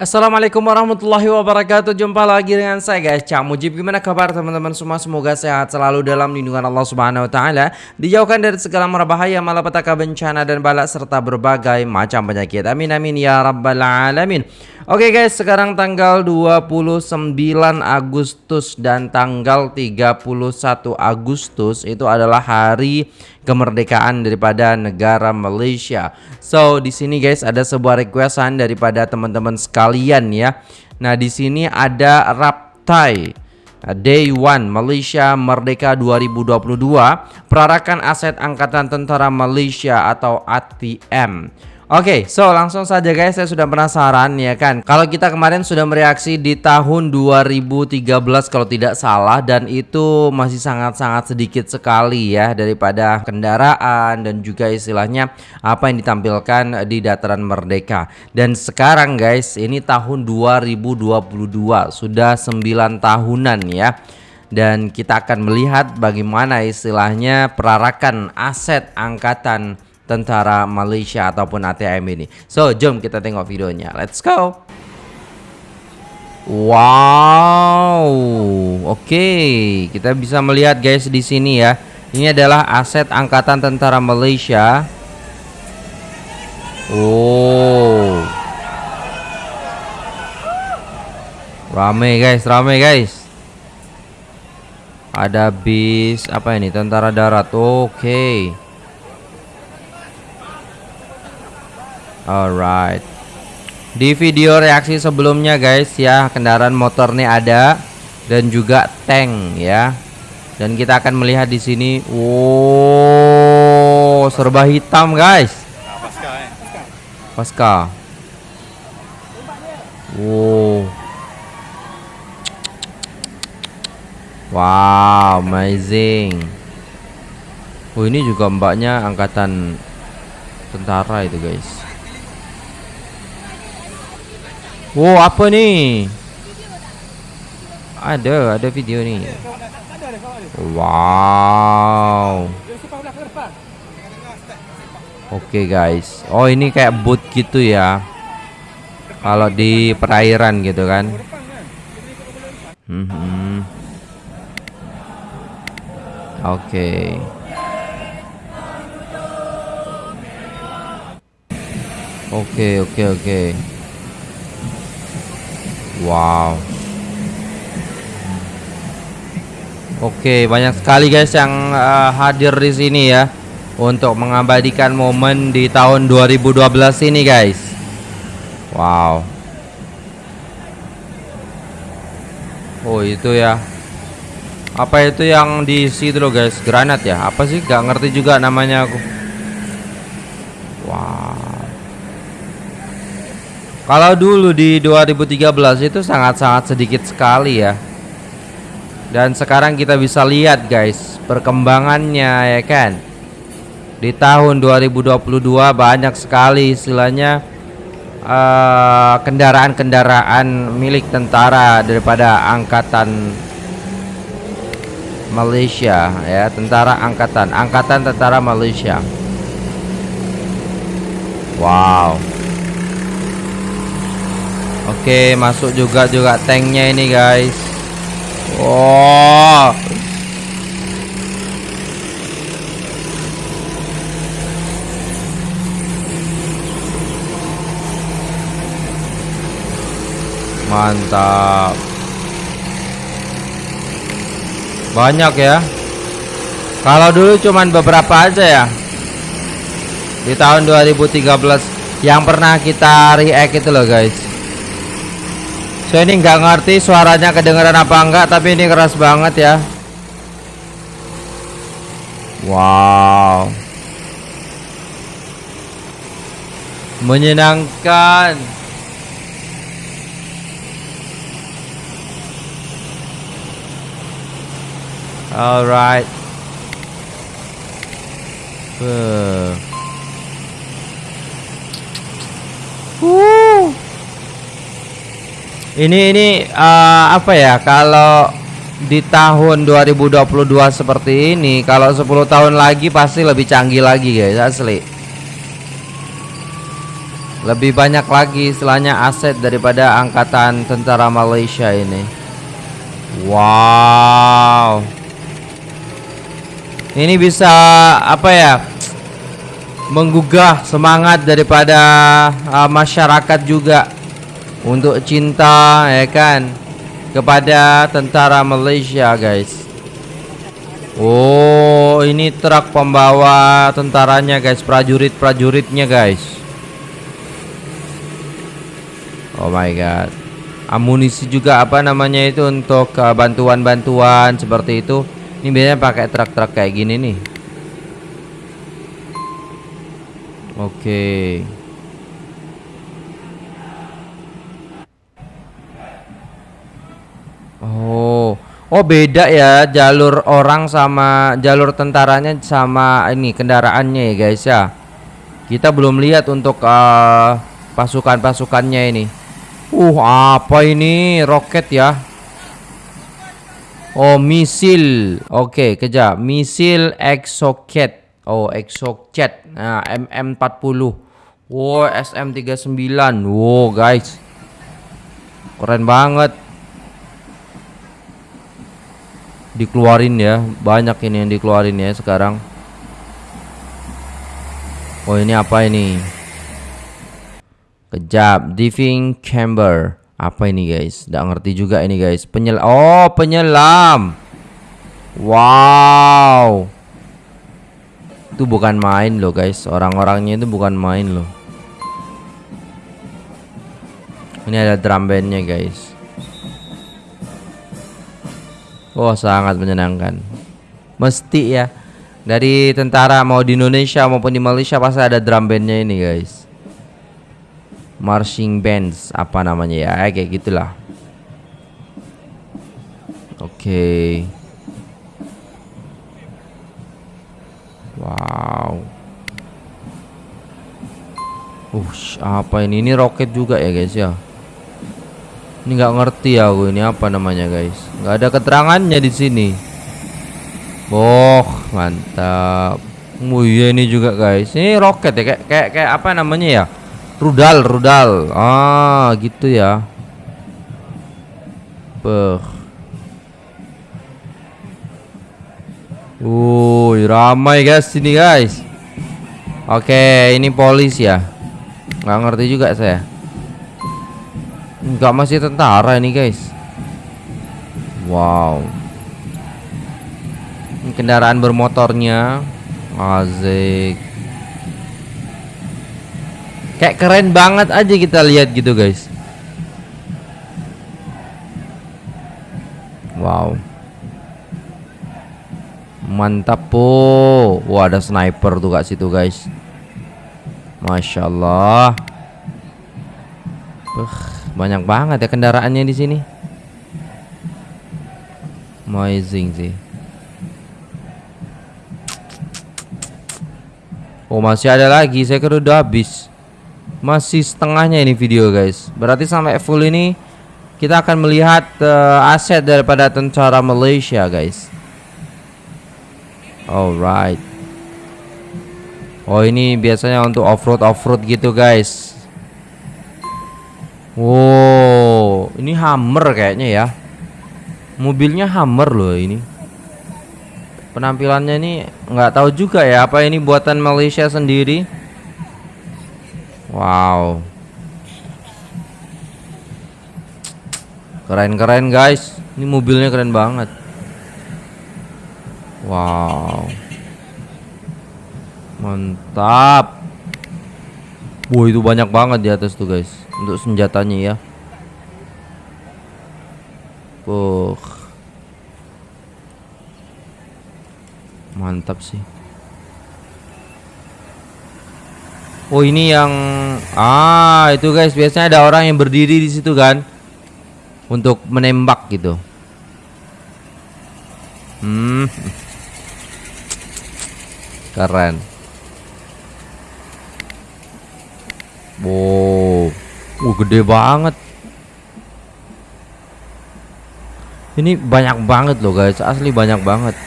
Assalamualaikum warahmatullahi wabarakatuh. Jumpa lagi dengan saya guys. Cak Mujib Gimana kabar teman-teman semua? Semoga sehat selalu dalam lindungan Allah subhanahu wa ta'ala. Dijauhkan dari segala merbahaya Malapetaka bencana dan balak Serta berbagai macam penyakit. Amin amin ya rabbal alamin. Oke guys sekarang tanggal 29 Agustus Dan tanggal 31 Agustus Itu adalah hari kemerdekaan daripada negara Malaysia. So di sini guys ada sebuah requestan daripada teman-teman sekalian ya. Nah di sini ada Raptai. Day One Malaysia Merdeka 2022 Perarakan Aset Angkatan Tentara Malaysia atau ATM Oke, okay, so langsung saja guys, saya sudah penasaran ya kan. Kalau kita kemarin sudah mereaksi di tahun 2013 kalau tidak salah dan itu masih sangat-sangat sedikit sekali ya daripada kendaraan dan juga istilahnya apa yang ditampilkan di dataran merdeka. Dan sekarang guys, ini tahun 2022, sudah 9 tahunan ya dan kita akan melihat bagaimana istilahnya perarakan aset angkatan tentara Malaysia ataupun ATM ini. So, jom kita tengok videonya. Let's go. Wow. Oke, okay. kita bisa melihat guys di sini ya. Ini adalah aset angkatan tentara Malaysia. Oh. Rame guys, rame guys. Ada bis apa ini? Tentara darat. Oke. Okay. Alright. Di video reaksi sebelumnya guys ya Kendaraan motor nih ada Dan juga tank ya. Dan kita akan melihat di sini Wow Serba hitam guys. Pasca Wow. Wow amazing. Oh ini juga mbaknya angkatan tentara itu guys Wow, apa ni? Ada, ada video ni. Wow. Oke okay, guys. Oh, ini kayak boot gitu ya. Kalau di perairan gitu kan. Hmm. Oke. Okay. Oke, okay, oke, okay, oke. Okay. Wow. Oke banyak sekali guys yang uh, hadir di sini ya Untuk mengabadikan momen di tahun 2012 ini guys. Wow. Oh itu ya. Apa itu yang di situ guys? Granat ya? Apa sih? Gak ngerti juga namanya aku kalau dulu di 2013 itu sangat-sangat sedikit sekali ya. Dan sekarang kita bisa lihat guys perkembangannya ya kan. Di tahun 2022 banyak sekali istilahnya eh, kendaraan-kendaraan uh, milik tentara daripada angkatan Malaysia ya, tentara angkatan, angkatan tentara Malaysia. Wow. Oke, masuk juga juga tanknya ini, guys. Wow. Mantap. Banyak ya. Kalau dulu cuman beberapa aja ya. Di tahun 2013 yang pernah kita react itu loh, guys. Saya ini nggak ngerti suaranya kedengeran apa enggak Tapi ini keras banget ya. Wow. Menyenangkan. Alright uh. Ini ini uh, apa ya kalau di tahun 2022 seperti ini kalau 10 tahun lagi pasti lebih canggih lagi guys asli Lebih banyak lagi istilahnya aset daripada angkatan tentara Malaysia ini. Wow. Ini bisa apa ya? Menggugah semangat daripada uh, masyarakat juga untuk cinta ya kan kepada tentara Malaysia, guys. Oh, ini truk pembawa tentaranya, guys, prajurit-prajuritnya, guys. Oh my god. Amunisi juga apa namanya itu untuk uh, bantuan-bantuan uh, seperti itu. Ini biasanya pakai truk-truk kayak gini nih. Oke. Okay. Oh. Oh beda ya jalur orang sama jalur tentaranya sama ini kendaraannya ya guys ya. Kita belum lihat untuk uh, pasukan-pasukannya ini. Uh, apa ini? Roket ya. Oh, misil. Oke, okay. Misil exocet. Oh, exocet. Nah, MM40. Wow, SM39. Wow, guys. Keren banget. Dikeluarin ya. Banyak ini yang dikeluarin ya sekarang. Oh, ini apa ini? Kejap, diving chamber. Apa ini guys? Tidak ngerti juga ini guys. Penyel Oh, penyelam. Wow. Itu bukan main loh guys. Orang-orangnya itu bukan main loh. Ini ada drum bandnya guys. Oh, sangat menyenangkan. Mesti ya. Dari tentara mau di Indonesia maupun di Malaysia pasti ada drum bandnya ini guys marching bands apa namanya ya kayak gitulah oke okay. wow Ush, apa ini? Ini roket juga ya guys ya. Ini nggak ngerti ya aku ini apa namanya guys. Nggak ada keterangannya di sini. Oh, mantap. Oh iya ini juga guys. Ini roket ya kayak kayak kayak apa namanya ya? Rudal, rudal. Ah, gitu ya. Beh. Wuh, ramai guys sini guys. Oke, ini polis ya. Nggak ngerti juga saya. Enggak masih tentara ini guys. Wow. Kendaraan bermotornya. Azik. Kayak keren banget aja kita lihat gitu guys Wow Mantap po Wah ada sniper tuh kak situ guys Masya Allah uh, Banyak banget ya kendaraannya di sini Amazing sih Oh masih ada lagi. Saya kira udah habis. Masih setengahnya ini video guys. Berarti sampai full ini Kita akan melihat uh, aset daripada tentara Malaysia guys. Alright. Oh ini biasanya untuk off-road off-road gitu guys. Wow Ini Hammer kayaknya ya Mobilnya Hammer loh ini. Penampilannya ini nggak tahu juga ya Apa ini buatan Malaysia sendiri? Wow. Keren-keren guys. Ini mobilnya keren banget. Wow. Mantap. Wah itu banyak banget di atas tuh guys. Untuk senjatanya ya. Puh Mantap sih Oh ini yang ah itu guys biasanya ada orang yang berdiri di situ kan untuk menembak gitu. Hmm. Keren. Wow. Uh, gede banget. Ini banyak banget loh guys, asli banyak banget.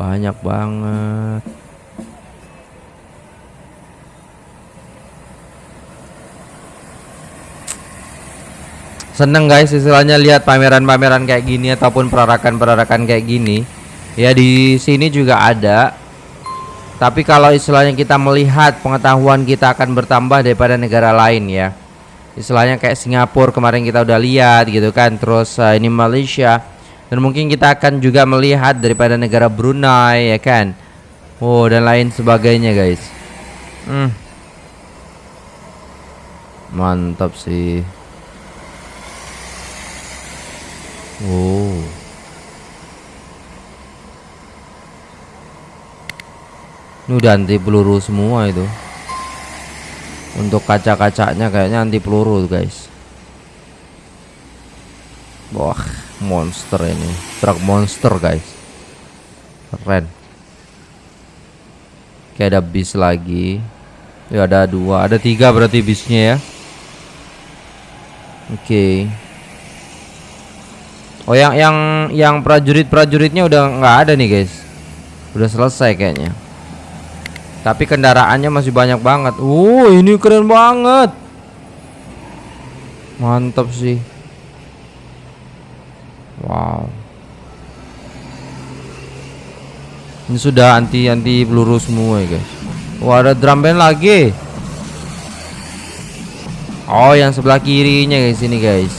Banyak banget. Seneng guys istilahnya lihat pameran-pameran kayak gini ataupun perarakan-perarakan kayak gini. Ya di sini juga ada. Tapi kalau istilahnya kita melihat pengetahuan kita akan bertambah daripada negara lain ya. Istilahnya kayak Singapura kemarin kita udah lihat gitu kan. Terus uh, ini Malaysia dan mungkin kita akan juga melihat daripada negara Brunei ya kan. Oh dan lain sebagainya guys. Hmm. Mantap sih. Oh. Ini udah anti peluru semua itu. Untuk kaca-kacanya kayaknya anti peluru guys. Wah, monster ini. Truk monster guys. Keren. Kayak ada bis lagi. Ya ada dua, ada tiga berarti bisnya ya. Oke. Okay. Oh yang yang yang prajurit-prajuritnya udah nggak ada nih guys. Udah selesai kayaknya. Tapi kendaraannya masih banyak banget. Uh, ini keren banget. Mantap sih. Wow. Ini sudah anti anti peluru semua ya guys. Wah ada drum band lagi. Oh yang sebelah kirinya guys ini guys.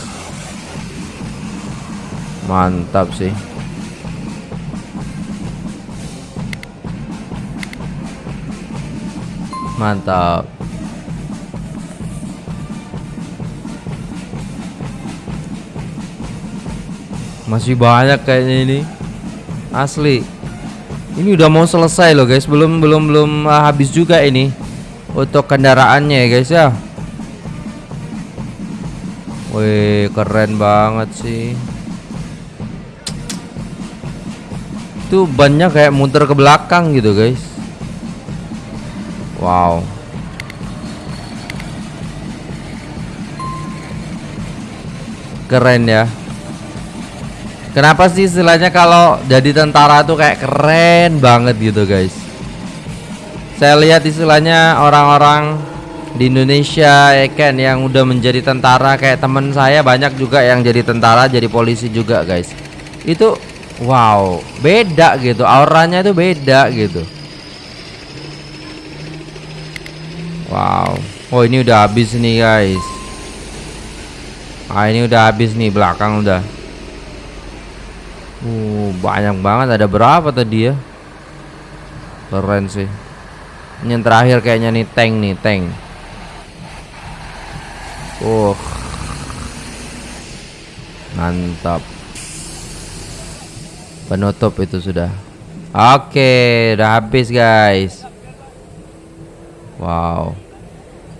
Mantap sih. Mantap. Masih banyak kayaknya ini. Asli. Ini udah mau selesai loh guys. Belum belum belum uh, habis juga ini. Untuk kendaraannya ya guys ya. Wih, keren banget sih. itu bannya kayak muter ke belakang gitu guys wow keren ya kenapa sih istilahnya kalau jadi tentara tuh kayak keren banget gitu guys saya lihat istilahnya orang-orang di Indonesia ya kan yang udah menjadi tentara kayak temen saya banyak juga yang jadi tentara jadi polisi juga guys itu Wow, beda gitu. Auranya itu beda gitu. Wow. Oh, ini udah habis nih, guys. Ah, ini udah habis nih belakang udah. Uh, banyak banget. Ada berapa tadi ya? Keren sih. Ini yang terakhir kayaknya nih tank nih, tank. Uh. Mantap penutup itu sudah oke udah habis guys wow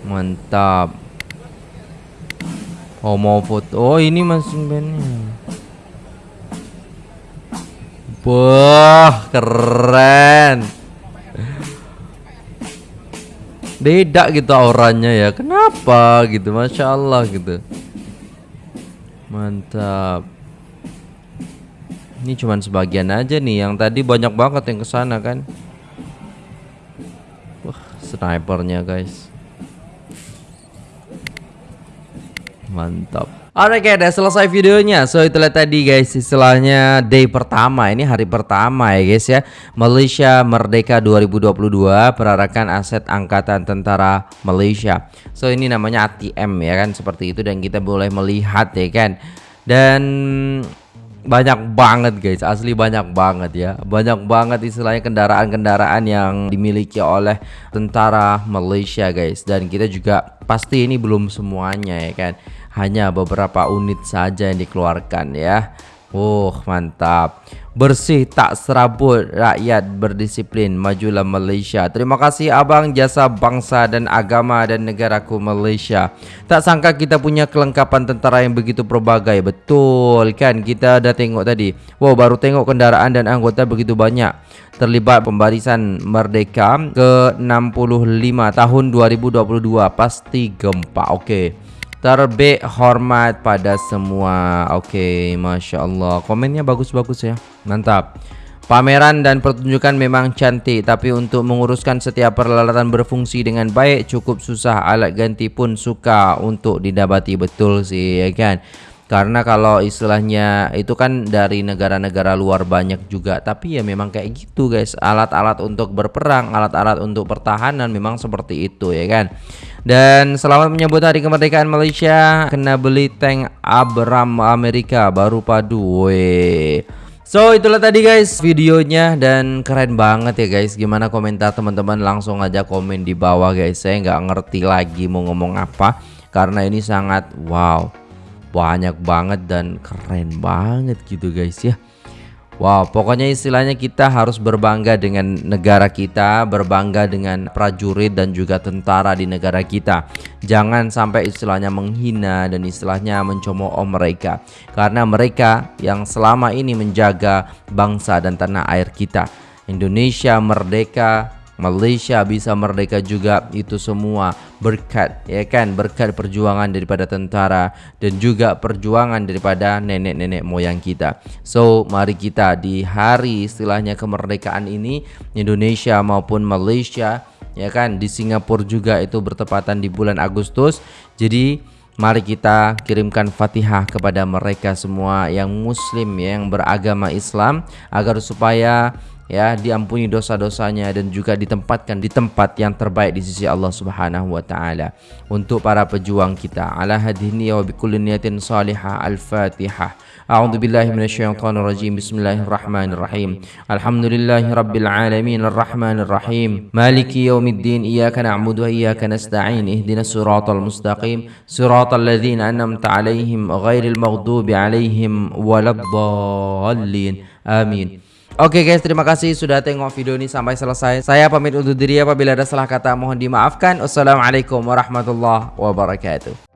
mantap mau foto oh ini masih bandnya wah keren beda gitu auranya ya kenapa gitu masya Allah gitu mantap ini cuman sebagian aja nih yang tadi banyak banget yang ke sana kan. Wah, snipernya guys. Mantap. Oke okay, udah selesai videonya. So itulah tadi guys istilahnya day pertama. Ini hari pertama ya guys ya. Malaysia Merdeka 2022 Perarakan aset Angkatan Tentara Malaysia. So ini namanya ATM ya kan? Seperti itu dan kita boleh melihat ya kan? Dan banyak banget guys. Asli banyak banget ya. Banyak banget istilahnya kendaraan-kendaraan yang dimiliki oleh tentara Malaysia guys. Dan kita juga pasti ini belum semuanya ya kan hanya beberapa unit saja yang dikeluarkan ya. Oh mantap. Bersih tak serabut Rakyat berdisiplin Majulah Malaysia. Terima kasih abang Jasa bangsa dan agama Dan negaraku Malaysia. Tak sangka kita punya kelengkapan tentara Yang begitu berbagai Betul kan? Kita dah tengok tadi. Wow baru tengok kendaraan dan anggota begitu banyak. Terlibat pembarisan merdeka Ke-65 tahun 2022 Pasti gempa. Oke okay. Terbit hormat pada semua. Oke okay, Masya Allah. Komennya bagus-bagus ya. Mantap. Pameran dan pertunjukan memang cantik, tapi untuk menguruskan setiap peralatan berfungsi dengan baik cukup susah. Alat ganti pun suka untuk didapati. Betul sih, ya kan? Karena kalau istilahnya itu kan dari negara-negara luar banyak juga, tapi ya memang kayak gitu guys. Alat-alat untuk berperang, alat-alat untuk pertahanan memang seperti itu ya kan. Dan selamat menyambut hari kemerdekaan Malaysia. Kena beli tank Abram Amerika baru padu. Weh. So itulah tadi guys videonya dan keren banget ya guys Gimana komentar teman-teman langsung aja komen di bawah guys Saya nggak ngerti lagi mau ngomong apa Karena ini sangat wow Banyak banget dan keren banget gitu guys ya Wow, pokoknya istilahnya kita harus berbangga dengan negara kita, berbangga dengan prajurit dan juga tentara di negara kita. Jangan sampai istilahnya menghina dan istilahnya mencemooh mereka. Karena mereka yang selama ini menjaga bangsa dan tanah air kita. Indonesia merdeka Malaysia bisa merdeka juga itu semua berkat ya kan berkat perjuangan daripada tentara dan juga perjuangan daripada nenek-nenek moyang kita. So mari kita di hari istilahnya kemerdekaan ini Indonesia maupun Malaysia ya kan di Singapura juga itu bertepatan di bulan Agustus. Jadi Mari kita kirimkan Fatihah kepada mereka semua yang muslim yang beragama Islam agar supaya ya diampuni dosa-dosanya dan juga ditempatkan di tempat yang terbaik di sisi Allah Subhanahu wa taala untuk para pejuang kita. Ala hadini wa bikulli niyatin salihah al-fatihah. A'udzu billahi minasyaitonir rajim. Bismillahirrahmanirrahim. Alhamdulillahi rabbil alamin. Arrahmanir rahim maliki yaumiddin iyyaka na'budu wa iyyaka nasta'in. Ihdinas siratal mustaqim. Siratal ladzina an'amta 'alaihim ghairil maghdubi 'alaihim waladdallin. Amin Oke guys, terima kasih sudah tengok video ini sampai selesai. Saya pamit undur diri apabila ada salah kata mohon dimaafkan. Wassalamualaikum warahmatullahi wabarakatuh.